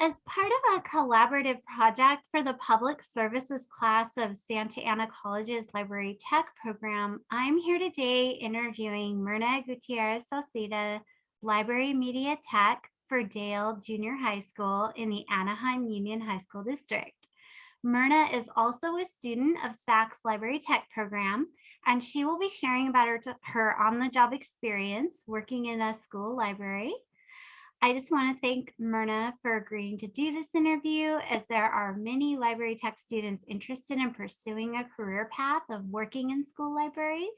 As part of a collaborative project for the public services class of Santa Ana College's Library Tech program, I'm here today interviewing Myrna Gutierrez Salceda, Library Media Tech for Dale Junior High School in the Anaheim Union High School District. Myrna is also a student of SAC's Library Tech program, and she will be sharing about her, her on-the-job experience working in a school library, I just want to thank Myrna for agreeing to do this interview as there are many library tech students interested in pursuing a career path of working in school libraries.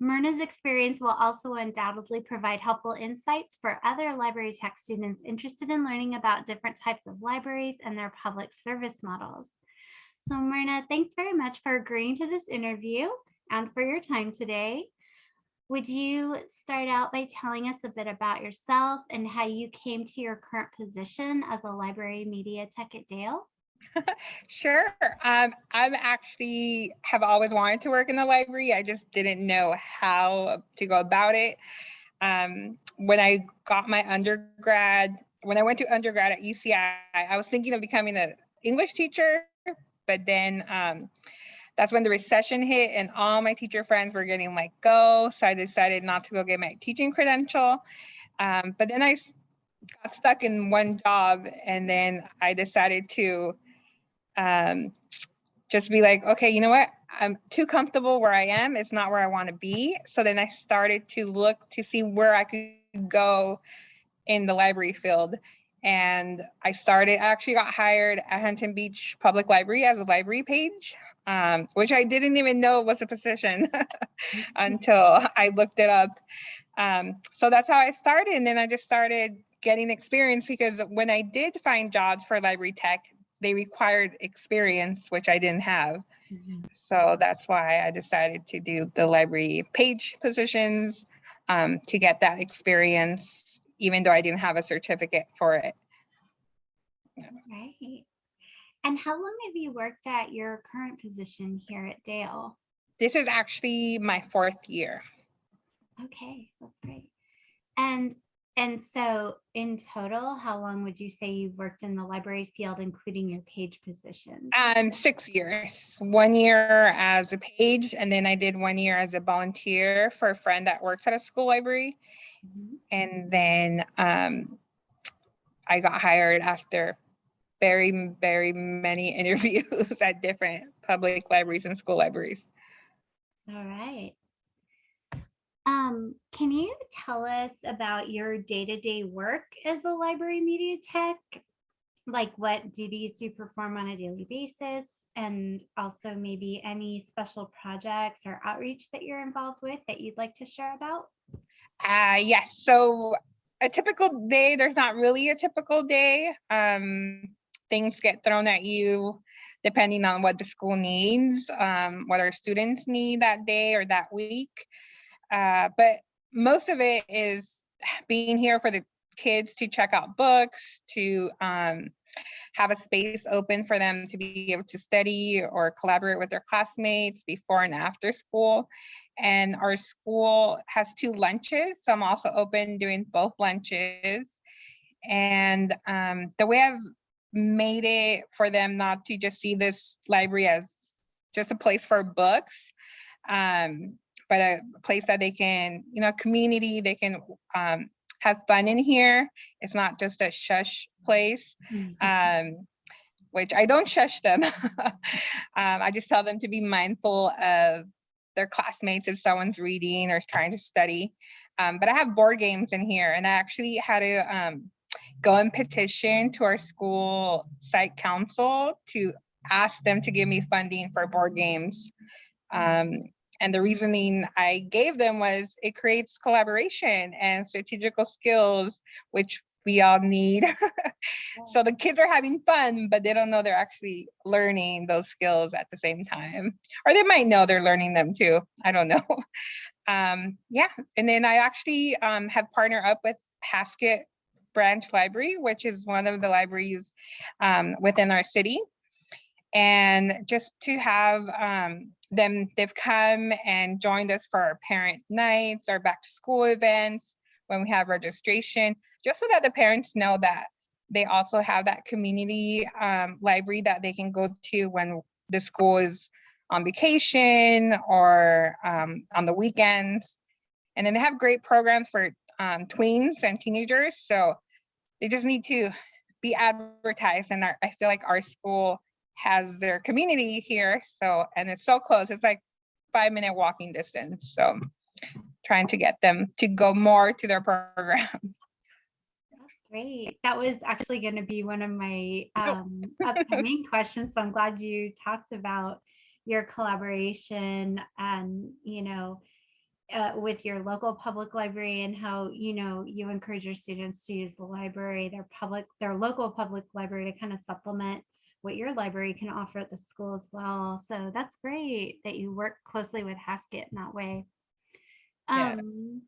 Myrna's experience will also undoubtedly provide helpful insights for other library tech students interested in learning about different types of libraries and their public service models. So Myrna, thanks very much for agreeing to this interview and for your time today. Would you start out by telling us a bit about yourself and how you came to your current position as a library media tech at Dale? sure. Um, I'm actually have always wanted to work in the library. I just didn't know how to go about it. Um, when I got my undergrad, when I went to undergrad at UCI, I was thinking of becoming an English teacher, but then um, that's when the recession hit and all my teacher friends were getting let go. So I decided not to go get my teaching credential. Um, but then I got stuck in one job and then I decided to um, just be like, okay, you know what? I'm too comfortable where I am. It's not where I want to be. So then I started to look to see where I could go in the library field. And I started, I actually got hired at Huntington Beach Public Library as a library page um, which I didn't even know was a position until I looked it up. Um, so that's how I started. And then I just started getting experience because when I did find jobs for library tech, they required experience, which I didn't have. Mm -hmm. So that's why I decided to do the library page positions um, to get that experience, even though I didn't have a certificate for it. Right. And how long have you worked at your current position here at Dale? This is actually my fourth year. Okay, that's great. And and so in total, how long would you say you've worked in the library field, including your page position? Um, six years, one year as a page, and then I did one year as a volunteer for a friend that works at a school library. Mm -hmm. And then um, I got hired after very, very many interviews at different public libraries and school libraries. All right. Um, can you tell us about your day-to-day -day work as a library media tech? Like what duties do you perform on a daily basis and also maybe any special projects or outreach that you're involved with that you'd like to share about? Uh, yes, so a typical day, there's not really a typical day. Um, things get thrown at you depending on what the school needs, um, what our students need that day or that week. Uh, but most of it is being here for the kids to check out books, to um, have a space open for them to be able to study or collaborate with their classmates before and after school. And our school has two lunches, so I'm also open doing both lunches. And um, the way I've made it for them not to just see this library as just a place for books, um, but a place that they can, you know, community, they can um, have fun in here. It's not just a shush place, mm-hmm. um, which I don't shush them. um, I just tell them to be mindful of their classmates if someone's reading or trying to study. Um, but I have board games in here and I actually had to um, go and petition to our school site council to ask them to give me funding for board games. Um, and the reasoning I gave them was it creates collaboration and strategical skills, which we all need. so the kids are having fun, but they don't know they're actually learning those skills at the same time. Or they might know they're learning them too. I don't know. Um, yeah, and then I actually um, have partnered up with Haskett branch library, which is one of the libraries um, within our city. And just to have um, them, they've come and joined us for our parent nights, our back to school events, when we have registration, just so that the parents know that they also have that community um, library that they can go to when the school is on vacation or um, on the weekends. And then they have great programs for um, tweens and teenagers. So they just need to be advertised. And our, I feel like our school has their community here. So, and it's so close. It's like five minute walking distance. So trying to get them to go more to their program. Great. That was actually going to be one of my um, upcoming questions. So I'm glad you talked about your collaboration and, you know, uh, with your local public library and how, you know, you encourage your students to use the library, their public, their local public library to kind of supplement what your library can offer at the school as well. So that's great that you work closely with Haskett in that way. Yeah. Um,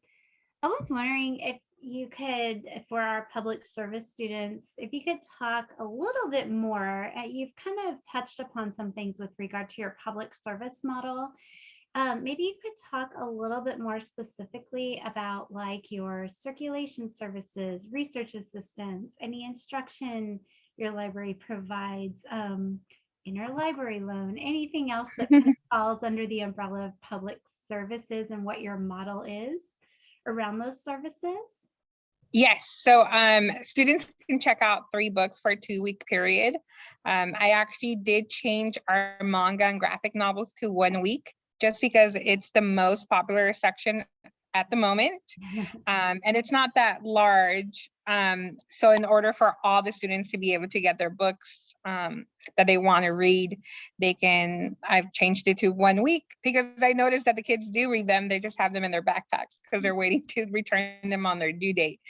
I was wondering if you could, for our public service students, if you could talk a little bit more, uh, you've kind of touched upon some things with regard to your public service model. Um, maybe you could talk a little bit more specifically about like your circulation services, research assistance, any instruction your library provides, um, interlibrary loan, anything else that falls under the umbrella of public services and what your model is around those services? Yes, so um, students can check out three books for a two week period. Um, I actually did change our manga and graphic novels to one week just because it's the most popular section at the moment. Um, and it's not that large. Um, so in order for all the students to be able to get their books um, that they want to read, they can, I've changed it to one week because I noticed that the kids do read them. They just have them in their backpacks because they're waiting to return them on their due date.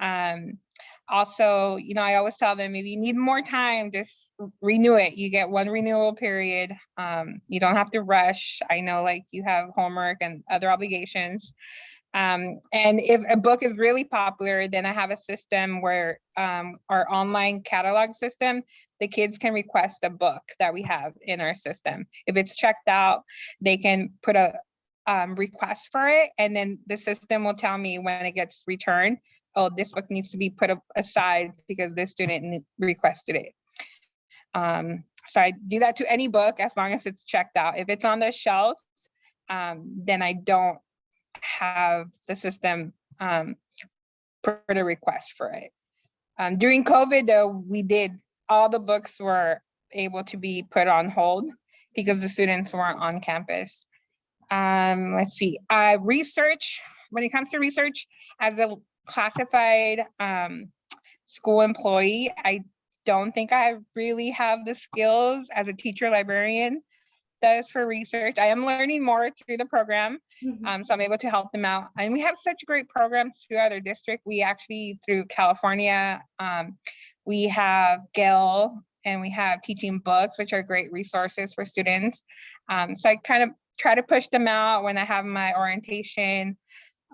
Um, also, you know, I always tell them if you need more time, just renew it. You get one renewal period. Um, you don't have to rush. I know like you have homework and other obligations. Um, and if a book is really popular, then I have a system where um, our online catalog system, the kids can request a book that we have in our system. If it's checked out, they can put a um, request for it, and then the system will tell me when it gets returned, oh, this book needs to be put aside because this student requested it. Um, so I do that to any book as long as it's checked out. If it's on the shelf, um, then I don't have the system um, put a request for it. Um, during COVID though, we did, all the books were able to be put on hold because the students weren't on campus. Um, let's see, uh, research, when it comes to research, as a classified um, school employee, I don't think I really have the skills as a teacher librarian does for research. I am learning more through the program. Mhm. Um, so I'm able to help them out. And we have such great programs throughout our district. We actually, through California, um, we have Gale and we have teaching books, which are great resources for students. Um, so I kind of try to push them out when I have my orientation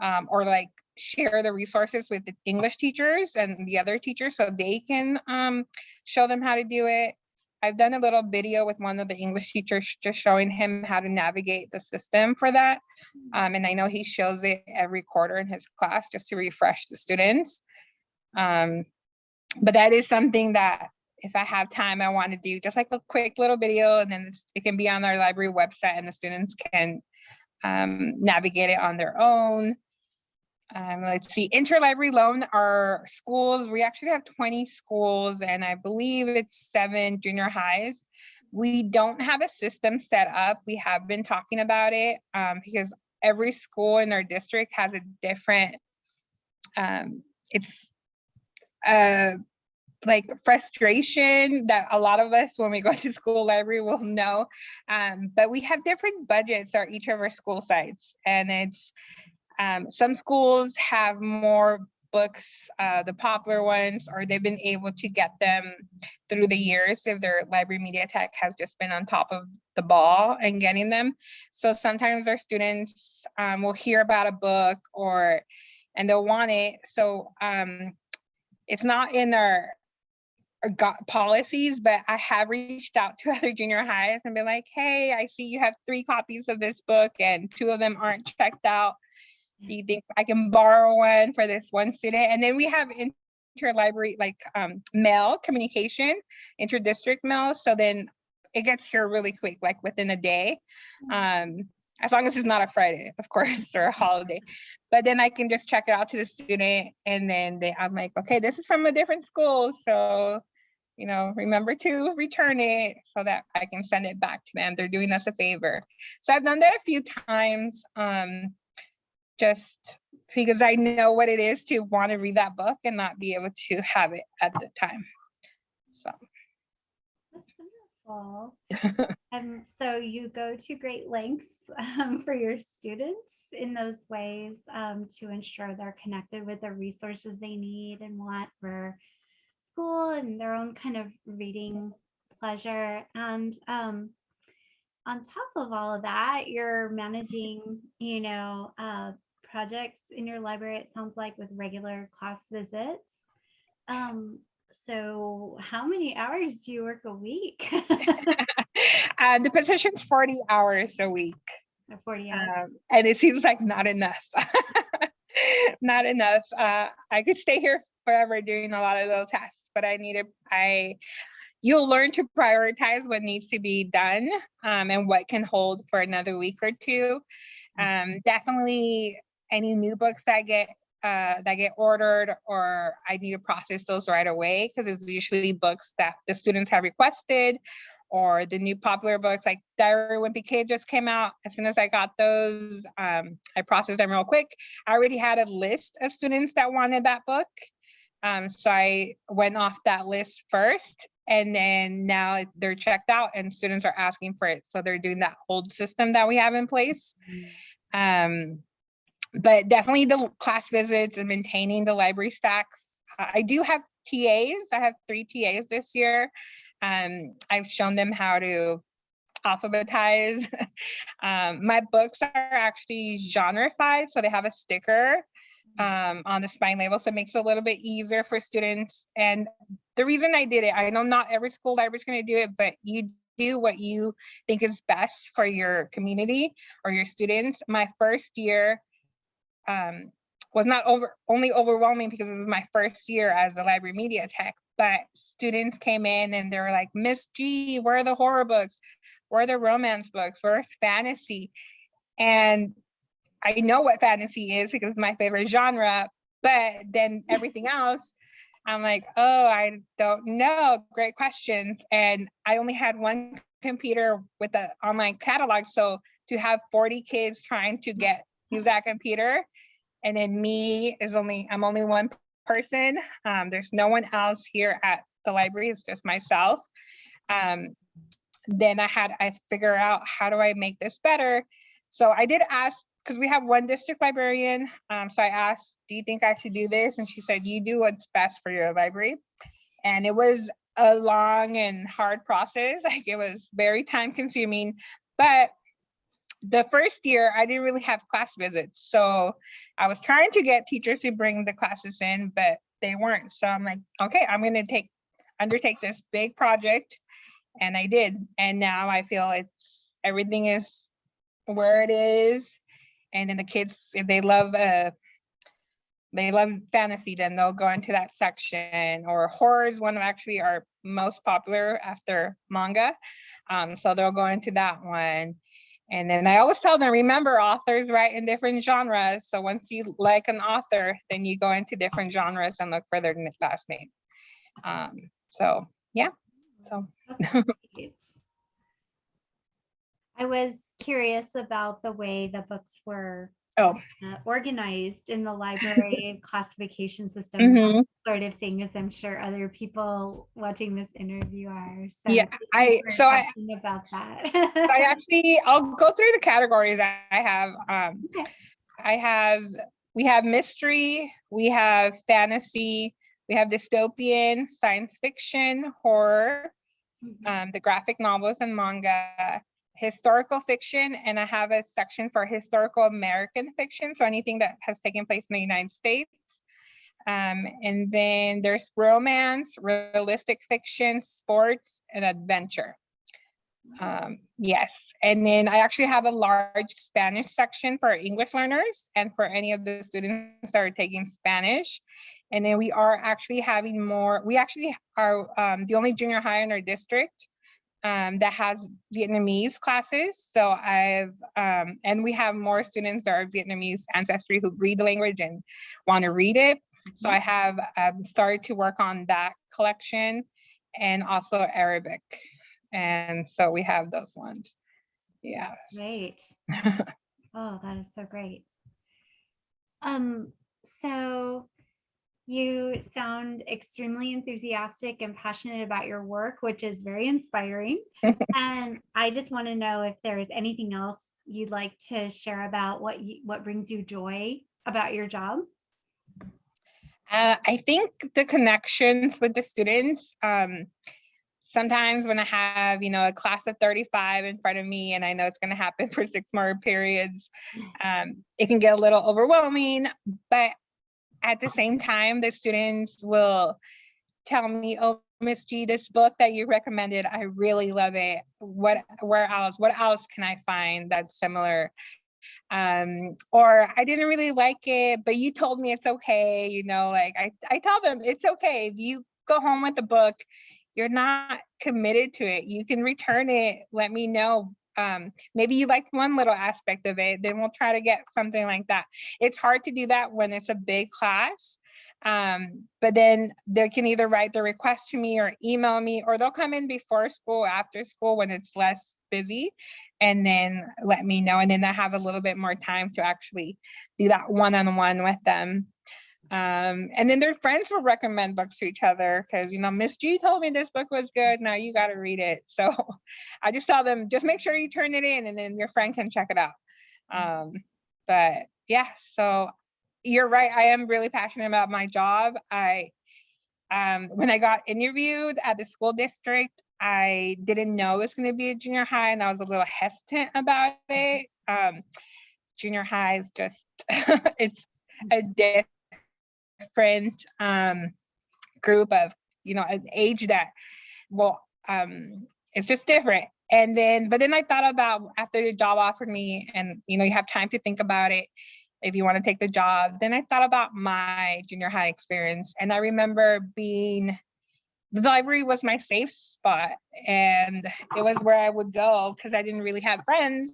um, or like share the resources with the English teachers and the other teachers so they can um, show them how to do it. I've done a little video with one of the English teachers, just showing him how to navigate the system for that. Um, and I know he shows it every quarter in his class just to refresh the students. Um, but that is something that if I have time, I want to do just like a quick little video and then it can be on our library website and the students can um, navigate it on their own. Um, let's see, interlibrary loan, our schools, we actually have 20 schools and I believe it's seven junior highs. We don't have a system set up. We have been talking about it um, because every school in our district has a different, um, it's uh, like frustration that a lot of us when we go to school library will know. Um, but we have different budgets at each of our school sites and it's um, some schools have more books, uh, the popular ones, or they've been able to get them through the years if their library media tech has just been on top of the ball and getting them. So sometimes our students um, will hear about a book or and they'll want it. So um, it's not in our, our policies, but I have reached out to other junior highs and been like, hey, I see you have three copies of this book and two of them aren't checked out. Do you think I can borrow one for this one student? And then we have interlibrary, like um, mail communication, inter-district mail. So then it gets here really quick, like within a day. Um, as long as it's not a Friday, of course, or a holiday. But then I can just check it out to the student and then they, I'm like, okay, this is from a different school. So, you know, remember to return it so that I can send it back to them. They're doing us a favor. So I've done that a few times. Um, just because I know what it is to want to read that book and not be able to have it at the time. So That's wonderful. And so you go to great lengths um, for your students in those ways um, to ensure they're connected with the resources they need and want for school and their own kind of reading pleasure. And um, on top of all of that, you're managing, you know, uh, projects in your library, it sounds like with regular class visits. Um, so how many hours do you work a week? uh, the position's 40 hours a week. Or 40 hours. Um, and it seems like not enough. not enough. Uh, I could stay here forever doing a lot of little tasks, but I need to, I, you'll learn to prioritize what needs to be done um, and what can hold for another week or two. Um, definitely any new books that get uh, that get ordered or I need to process those right away because it's usually books that the students have requested or the new popular books like Diary of Wimpy Kid just came out. As soon as I got those, um, I processed them real quick. I already had a list of students that wanted that book. Um, so I went off that list first and then now they're checked out and students are asking for it. So they're doing that hold system that we have in place. Um, but definitely the class visits and maintaining the library stacks. I do have TAs. I have three TAs this year. Um, I've shown them how to alphabetize. um, my books are actually genreified, so they have a sticker um, on the spine label, so it makes it a little bit easier for students. And the reason I did it, I know not every school library is going to do it, but you do what you think is best for your community or your students. My first year, um, was not over only overwhelming because it was my first year as a library media tech, but students came in and they were like, Miss G, where are the horror books? Where are the romance books? Where's fantasy? And I know what fantasy is because it's my favorite genre, but then everything else, I'm like, oh, I don't know. Great questions. And I only had one computer with the online catalog. So to have 40 kids trying to get use that computer and then me is only, I'm only one person. Um, there's no one else here at the library, it's just myself. Um, then I had, I figure out how do I make this better? So I did ask, because we have one district librarian. Um, so I asked, do you think I should do this? And she said, you do what's best for your library. And it was a long and hard process. Like it was very time consuming, but the first year I didn't really have class visits. So I was trying to get teachers to bring the classes in, but they weren't. So I'm like, okay, I'm gonna take undertake this big project. And I did. And now I feel it's everything is where it is. And then the kids, if they love uh they love fantasy, then they'll go into that section or horror is one of actually our most popular after manga. Um, so they'll go into that one. And then I always tell them, remember authors write in different genres. So once you like an author, then you go into different genres and look for their last name. Um, so yeah, so. I was curious about the way the books were oh. uh, organized in the library classification system Mm -hmm. sort of thing, as I'm sure other people watching this interview are. So yeah, I so I about that. I actually I'll go through the categories I have. Um, okay. I have we have mystery, we have fantasy, we have dystopian, science fiction, horror, mm -hmm. um, the graphic novels and manga, historical fiction, and I have a section for historical American fiction, so anything that has taken place in the United States. Um, and then there's romance, realistic fiction, sports, and adventure. Um, yes, and then I actually have a large Spanish section for English learners and for any of the students that are taking Spanish. And then we are actually having more, we actually are um, the only junior high in our district um, that has Vietnamese classes. So I've, um, and we have more students that are Vietnamese ancestry who read the language and want to read it. So I have um, started to work on that collection and also Arabic. And so we have those ones. Yeah. Great. Oh, that is so great. Um, so you sound extremely enthusiastic and passionate about your work, which is very inspiring. and I just want to know if there's anything else you'd like to share about what you, what brings you joy about your job. Uh, I think the connections with the students, um, sometimes when I have, you know, a class of 35 in front of me and I know it's going to happen for six more periods, um, it can get a little overwhelming, but at the same time, the students will tell me, oh, Miss G, this book that you recommended, I really love it. What, where else, what else can I find that's similar? Um, or I didn't really like it, but you told me it's okay. You know, like I, I tell them it's okay. If you go home with the book, you're not committed to it. You can return it, let me know. Um, maybe you like one little aspect of it, then we'll try to get something like that. It's hard to do that when it's a big class. Um, but then they can either write the request to me or email me, or they'll come in before school, after school when it's less busy, and then let me know. And then I have a little bit more time to actually do that one-on-one -on -one with them. Um, and then their friends will recommend books to each other because, you know, Miss G told me this book was good. Now you got to read it. So I just tell them, just make sure you turn it in and then your friend can check it out. Um, but yeah, so you're right. I am really passionate about my job. I, um, when I got interviewed at the school district, I didn't know it was going to be a junior high and I was a little hesitant about it. Um, junior high is just, it's a different um, group of, you know, an age that, well, um, it's just different. And then, but then I thought about after the job offered me and, you know, you have time to think about it if you want to take the job. Then I thought about my junior high experience. And I remember being, the library was my safe spot and it was where I would go because I didn't really have friends.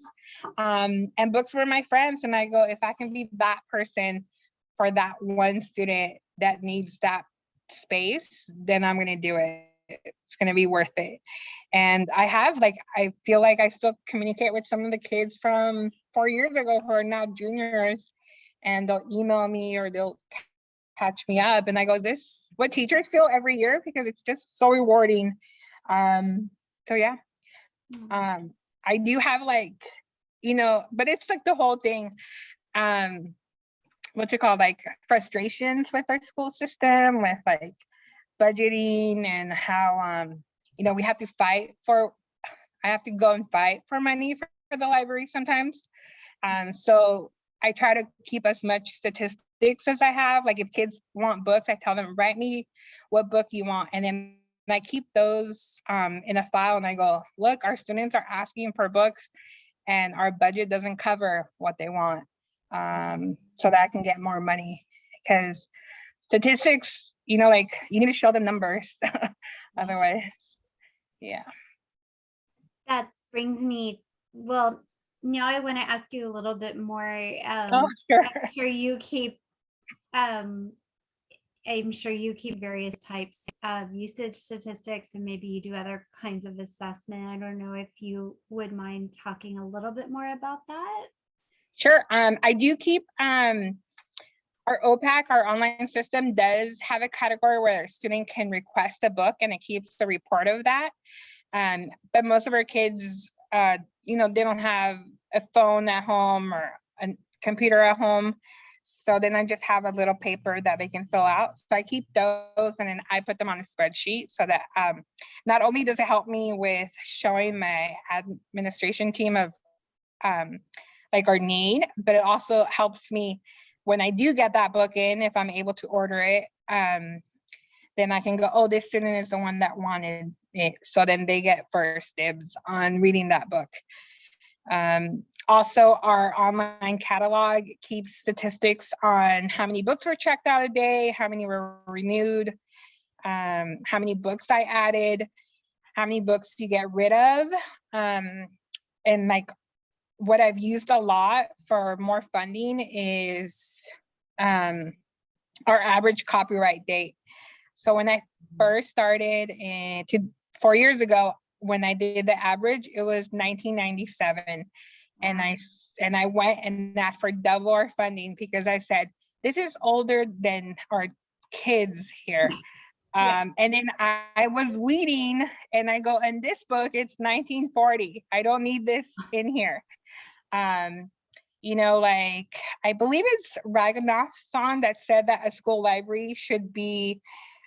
Um, and books were my friends. And I go, if I can be that person for that one student that needs that space, then I'm going to do it. It's going to be worth it. And I have like, I feel like I still communicate with some of the kids from four years ago who are now juniors and they'll email me or they'll catch me up. And I go, this what teachers feel every year because it's just so rewarding. Um, so yeah, mm. um, I do have like, you know, but it's like the whole thing. Um, what you call like frustrations with our school system with like budgeting and how um you know we have to fight for i have to go and fight for money for, for the library sometimes. Um so i try to keep as much statistics as i have. Like if kids want books i tell them write me what book you want and then I keep those um, in a file and I go, look, our students are asking for books and our budget doesn't cover what they want um, so that I can get more money because statistics, you know, like you need to show them numbers. Otherwise, yeah. That brings me, well, now I want to ask you a little bit more. Um, oh, sure. I'm sure you keep, um, I'm sure you keep various types of usage statistics and maybe you do other kinds of assessment. I don't know if you would mind talking a little bit more about that. Sure. Um, I do keep um, our OPAC, our online system does have a category where a student can request a book and it keeps the report of that. Um, but most of our kids, uh, you know, they don't have a phone at home or a computer at home. So then I just have a little paper that they can fill out. So I keep those and then I put them on a spreadsheet so that um, not only does it help me with showing my administration team of um, like our need, but it also helps me when I do get that book in, if I'm able to order it, um, then I can go, oh, this student is the one that wanted it. So then they get first dibs on reading that book. Um, also, our online catalog keeps statistics on how many books were checked out a day, how many were renewed, um, how many books I added, how many books you get rid of. Um, and like what I've used a lot for more funding is um, our average copyright date. So when I first started and to four years ago, when I did the average, it was 1997. And I and I went and asked for double our funding because I said, this is older than our kids here. Um, and then I, I was leading and I go, in this book, it's 1940. I don't need this in here. Um, you know, like I believe it's Ranganathan that said that a school library should be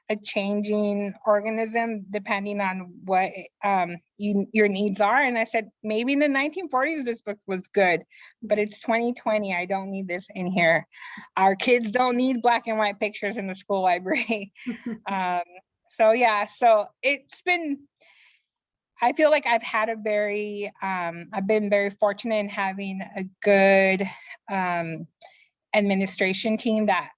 a changing organism depending on what um you, your needs are. And I said, maybe in the 1940s this book was good, but it's 2020. I don't need this in here. Our kids don't need black and white pictures in the school library. um, so yeah, so it's been I feel like I've had a very, um, I've been very fortunate in having a good um, administration team that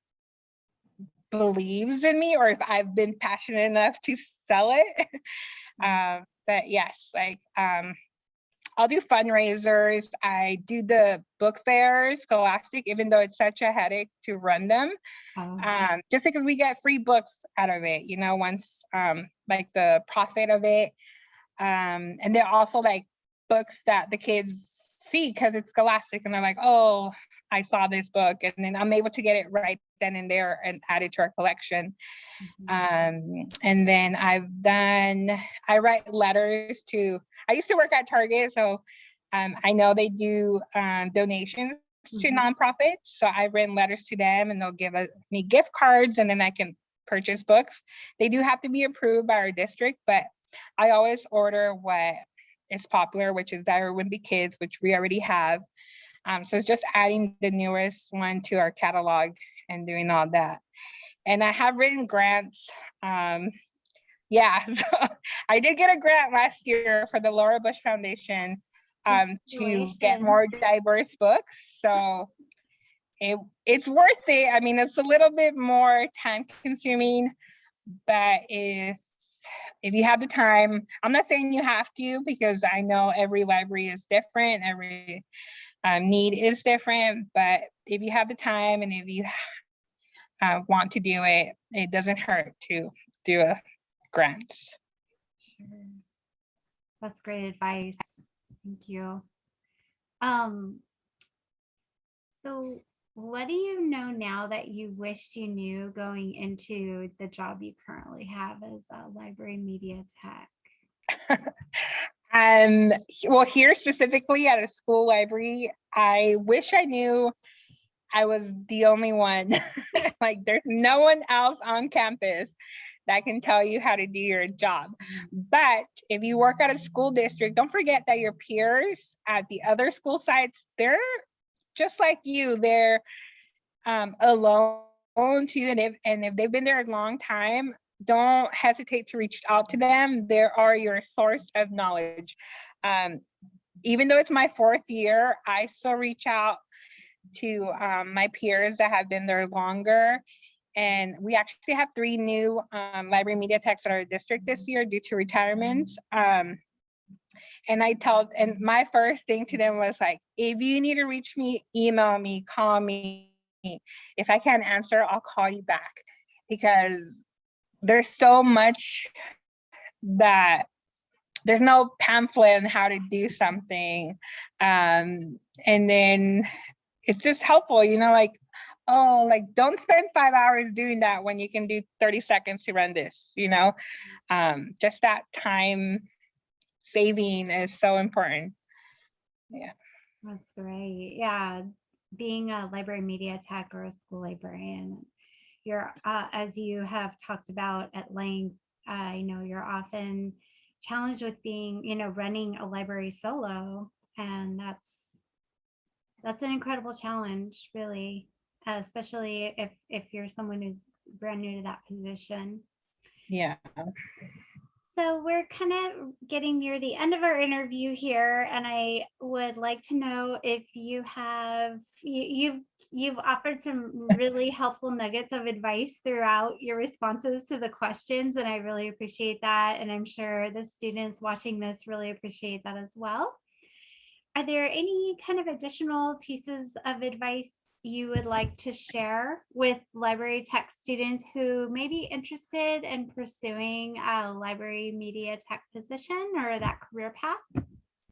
believes in me, or if I've been passionate enough to sell it. um, but yes, like um, I'll do fundraisers. I do the book fairs, Scholastic, even though it's such a headache to run them Oh, um, just because we get free books out of it, you know, once um, like the profit of it. Um, and they're also like books that the kids see because it's scholastic and they're like, oh, I saw this book. And then I'm able to get it right then and there and add it to our collection. mhm. Um, and then I've done, I write letters to, I used to work at Target, so um, I know they do um, donations to Mhm. nonprofits. So I've written letters to them and they'll give us- me gift cards and then I can purchase books. They do have to be approved by our district, but I always order what is popular, which is Diary of Wimpy Kids, which we already have. Um, so it's just adding the newest one to our catalog and doing all that. And I have written grants. Um, yeah, so I did get a grant last year for the Laura Bush Foundation um, to get more diverse books. So it it's worth it. I mean, it's a little bit more time consuming, but if if you have the time, I'm not saying you have to because I know every library is different, every um, need is different, but if you have the time and if you uh, want to do it, it doesn't hurt to do a grant. Sure. That's great advice. Thank you. Um, so what do you know now that you wished you knew going into the job you currently have as a library media tech? Um, well, here specifically at a school library, I wish I knew I was the only one. like there's no one else on campus that can tell you how to do your job. But if you work at a school district, don't forget that your peers at the other school sites, they're just like you. They're um, alone too. And if, and if they've been there a long time, don't hesitate to reach out to them. They are your source of knowledge. Um, even though it's my fourth year, I still reach out to um, my peers that have been there longer. And we actually have three new um, library media techs at our district this year due to retirements. Um, and I tell, and my first thing to them was like, if you need to reach me, email me, call me. If I can't answer, I'll call you back because there's so much that there's no pamphlet on how to do something. Um, and then it's just helpful, you know, like, oh, like don't spend five hours doing that when you can do 30 seconds to run this, you know? Um, just that time saving is so important. Yeah. That's great. Yeah, being a library media tech or a school librarian, you're, uh, as you have talked about at length, I know you're often challenged with being, you know, running a library solo, and that's that's an incredible challenge, really, uh, especially if if you're someone who's brand new to that position. Yeah. So we're kind of getting near the end of our interview here, and I would like to know if you have you, you've you've offered some really helpful nuggets of advice throughout your responses to the questions, and I really appreciate that. And I'm sure the students watching this really appreciate that as well. Are there any kind of additional pieces of advice you would like to share with library tech students who may be interested in pursuing a library media tech position or that career path?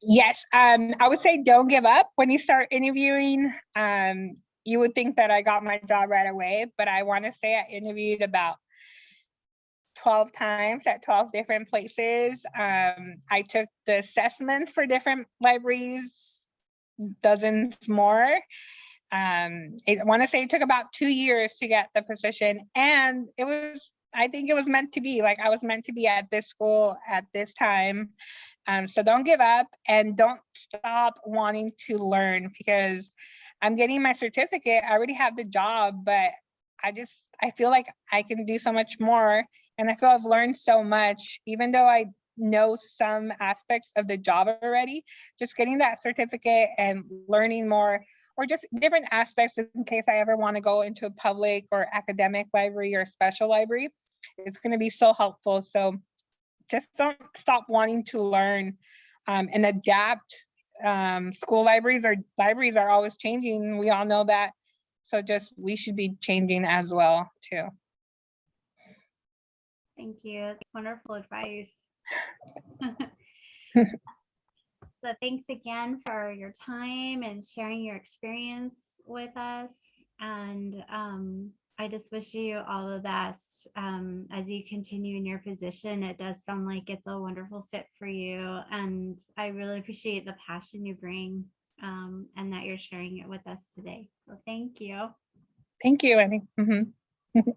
Yes, um, I would say don't give up when you start interviewing. Um, you would think that I got my job right away, but I want to say I interviewed about 12 times at 12 different places. Um, I took the assessments for different libraries, dozens more. Um, I want to say it took about two years to get the position and it was, I think it was meant to be like I was meant to be at this school at this time. Um, so don't give up and don't stop wanting to learn because I'm getting my certificate. I already have the job, but I just, I feel like I can do so much more. And I feel I've learned so much, even though I know some aspects of the job already, just getting that certificate and learning more or just different aspects in case I ever want to go into a public or academic library or special library. It's going to be so helpful. So just don't stop wanting to learn um, and adapt. Um, school libraries or libraries are always changing. We all know that. So just we should be changing as well too. Thank you. That's wonderful advice. So thanks again for your time and sharing your experience with us. And um, I just wish you all the best um, as you continue in your position. It does sound like it's a wonderful fit for you. And I really appreciate the passion you bring um, and that you're sharing it with us today. So thank you. Thank you, Annie. Mhm.